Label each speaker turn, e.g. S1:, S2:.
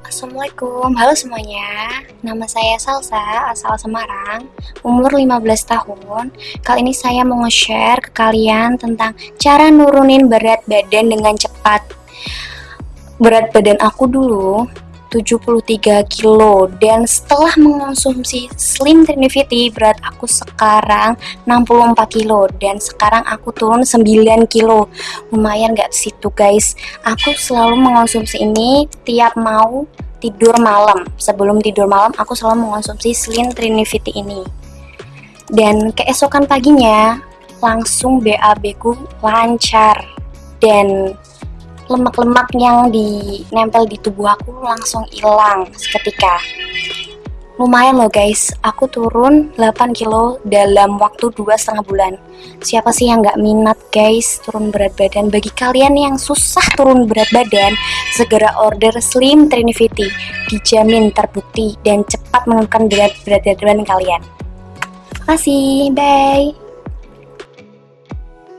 S1: Assalamualaikum, halo semuanya. Nama saya Salsa, asal Semarang. Umur 15 tahun. Kali ini saya mau nge-share ke kalian tentang Cara nurunin berat badan dengan cepat. Berat badan aku dulu 73 kilo. Dan setelah mengonsumsi Slim Trinivity berat aku sekarang 64 kilo. Dan sekarang aku turun 9 kilo. Lumayan gak situ guys? Aku selalu mengonsumsi ini tiap mau tidur malam. Sebelum tidur malam aku selalu mengonsumsi Slim Trinivity ini. Dan keesokan paginya langsung BAB ku lancar. Dan lemak-lemak yang dinempel di tubuh aku langsung hilang seketika. Lumayan loh guys. Aku turun 8 kilo dalam waktu dua setengah bulan. Siapa sih yang nggak minat guys turun berat badan? Bagi kalian yang susah turun berat badan segera order Slim Trinivity dijamin terbukti dan cepat menurunkan berat berat badan kalian. Terima kasih bye